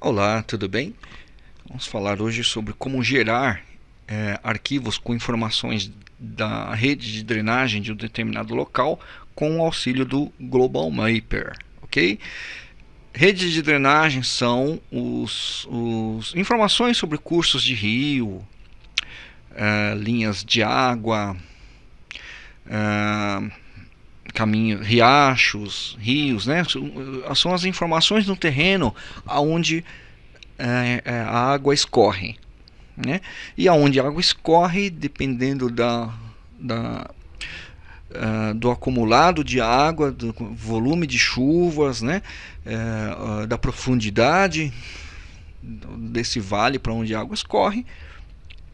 Olá, tudo bem? Vamos falar hoje sobre como gerar é, arquivos com informações da rede de drenagem de um determinado local com o auxílio do Global Mapper, ok? Redes de drenagem são os, os informações sobre cursos de rio, é, linhas de água, é, caminhos, riachos, rios, né? São as informações no terreno aonde é, a água escorre, né? E aonde a água escorre, dependendo da, da uh, do acumulado de água, do volume de chuvas, né? Uh, da profundidade desse vale para onde a água escorre,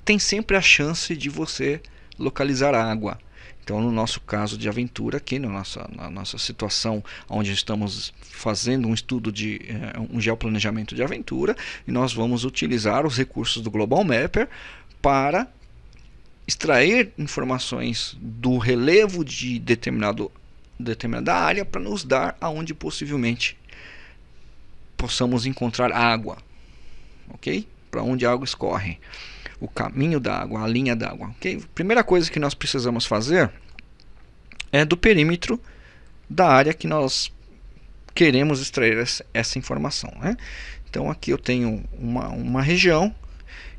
tem sempre a chance de você localizar água. Então, no nosso caso de aventura, aqui na nossa, na nossa situação, onde estamos fazendo um estudo de eh, um geoplanejamento de aventura, e nós vamos utilizar os recursos do Global Mapper para extrair informações do relevo de determinado, determinada área para nos dar aonde possivelmente possamos encontrar água, ok? Para onde a água escorre o caminho da água, a linha d'água. Okay? Primeira coisa que nós precisamos fazer é do perímetro da área que nós queremos extrair essa informação. Né? Então aqui eu tenho uma, uma região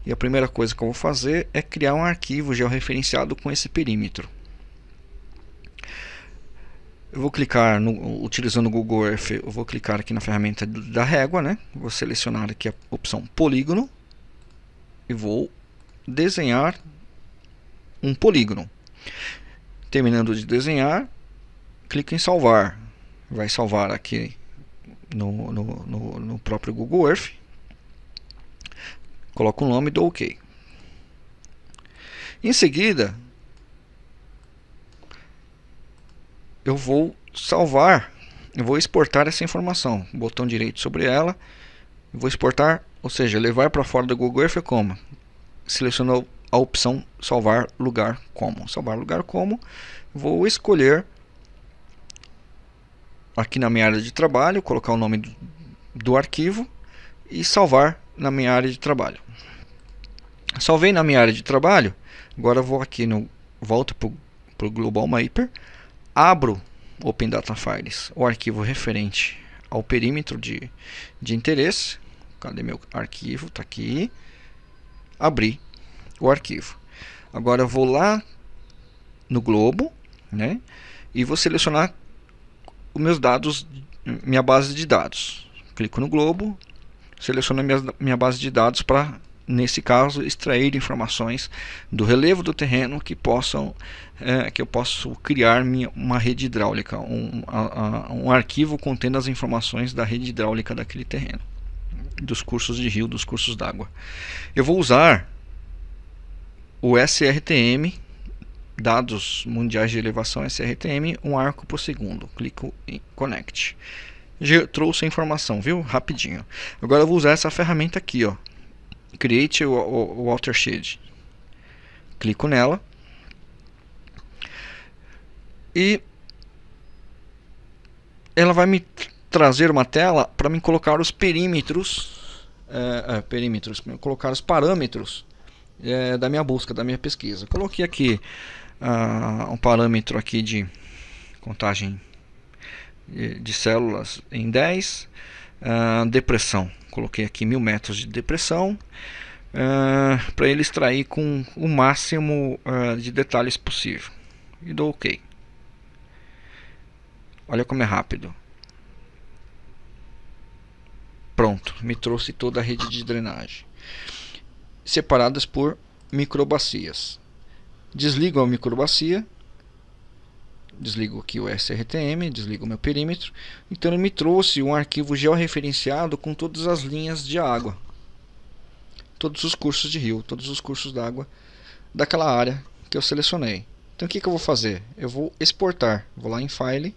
e a primeira coisa que eu vou fazer é criar um arquivo georreferenciado com esse perímetro. Eu vou clicar, no, utilizando o Google Earth, eu vou clicar aqui na ferramenta da régua, né? vou selecionar aqui a opção polígono e vou desenhar um polígono. Terminando de desenhar, clique em salvar. Vai salvar aqui no, no, no, no próprio Google Earth. Coloco o nome e dou OK. Em seguida, eu vou salvar, eu vou exportar essa informação. Botão direito sobre ela, vou exportar, ou seja, levar para fora do Google Earth como? Seleciono a opção salvar lugar como. Salvar lugar como, vou escolher aqui na minha área de trabalho, colocar o nome do, do arquivo e salvar na minha área de trabalho. Salvei na minha área de trabalho, agora vou aqui no volto para o Global Mapper, abro Open Data Files, o arquivo referente ao perímetro de, de interesse. Cadê meu arquivo? Está aqui abrir o arquivo. Agora eu vou lá no globo, né? E vou selecionar os meus dados, minha base de dados. Clico no globo, seleciono minha, minha base de dados para, nesse caso, extrair informações do relevo do terreno que possam é, que eu posso criar minha, uma rede hidráulica, um, a, a, um arquivo contendo as informações da rede hidráulica daquele terreno dos cursos de rio, dos cursos d'água. Eu vou usar o SRTM, dados mundiais de elevação SRTM, um arco por segundo. Clico em Connect. Já trouxe a informação, viu? Rapidinho. Agora eu vou usar essa ferramenta aqui, ó. Create o, o, o Watershed. Clico nela. E ela vai me trazer uma tela para me colocar os perímetros, é, é, perímetros, colocar os parâmetros é, da minha busca, da minha pesquisa. Coloquei aqui uh, um parâmetro aqui de contagem de, de células em 10, uh, ah, depressão. Coloquei aqui mil metros de depressão uh, para ele extrair com o máximo de detalhes possível. E dou OK. Olha como é rápido. Pronto, me trouxe toda a rede de drenagem. Separadas por microbacias. Desligo a microbacia. Desligo aqui o SRTM, desligo o meu perímetro. Então ele me trouxe um arquivo georreferenciado com todas as linhas de água. Todos os cursos de rio, todos os cursos d'água daquela área que eu selecionei. Então o que, que eu vou fazer? Eu vou exportar. Vou lá em File,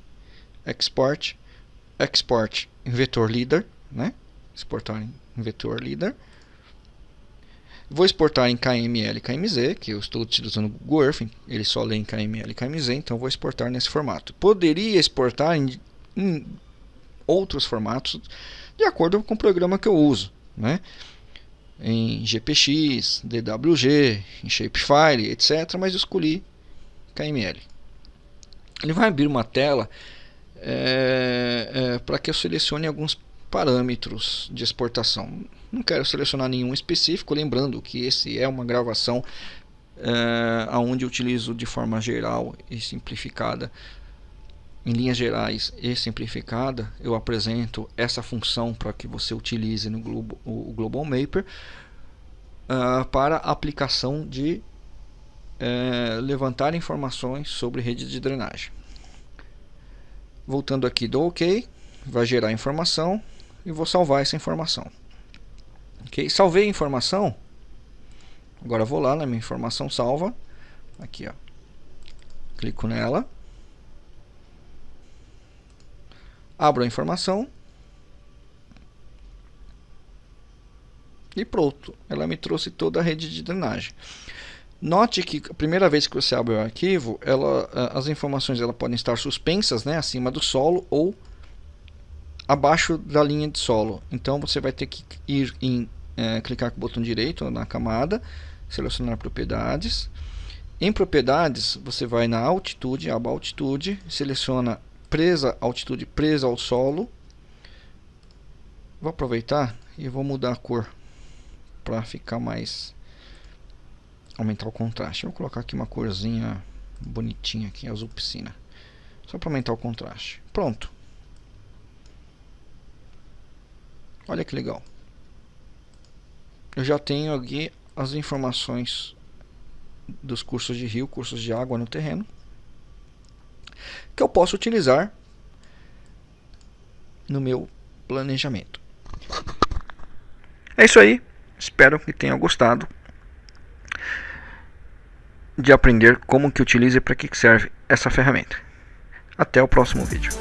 Export, Export em Vetor Leader, né? Exportar em vetor leader. Vou exportar em KML e KMZ, que eu estou utilizando o Google Earth, ele só lê em KML e KMZ, então vou exportar nesse formato. Poderia exportar em, em outros formatos, de acordo com o programa que eu uso. né? em GPX, DWG, em Shapefile, etc. Mas escolhi KML. Ele vai abrir uma tela é, é, para que eu selecione alguns parâmetros de exportação. Não quero selecionar nenhum específico, lembrando que esse é uma gravação é, onde eu utilizo de forma geral e simplificada em linhas gerais e simplificada, eu apresento essa função para que você utilize no Globo, o Global Mapper uh, para aplicação de uh, levantar informações sobre rede de drenagem. Voltando aqui do OK, vai gerar informação e vou salvar essa informação. Ok, salvei a informação. Agora vou lá na minha informação salva, aqui ó, clico nela abro a informação e pronto, ela me trouxe toda a rede de drenagem. Note que a primeira vez que você abre o arquivo, ela, as informações ela podem estar suspensas né, acima do solo ou abaixo da linha de solo. Então você vai ter que ir em é, clicar com o botão direito na camada, selecionar propriedades. Em propriedades, você vai na altitude, aba altitude, seleciona presa altitude presa ao solo. Vou aproveitar e vou mudar a cor para ficar mais aumentar o contraste. Vou colocar aqui uma corzinha bonitinha aqui, azul piscina. Só para aumentar o contraste. Pronto. Olha que legal. Eu já tenho aqui as informações dos cursos de rio, cursos de água no terreno que eu posso utilizar no meu planejamento. É isso aí. Espero que tenham gostado de aprender como que utiliza e para que serve essa ferramenta. Até o próximo vídeo.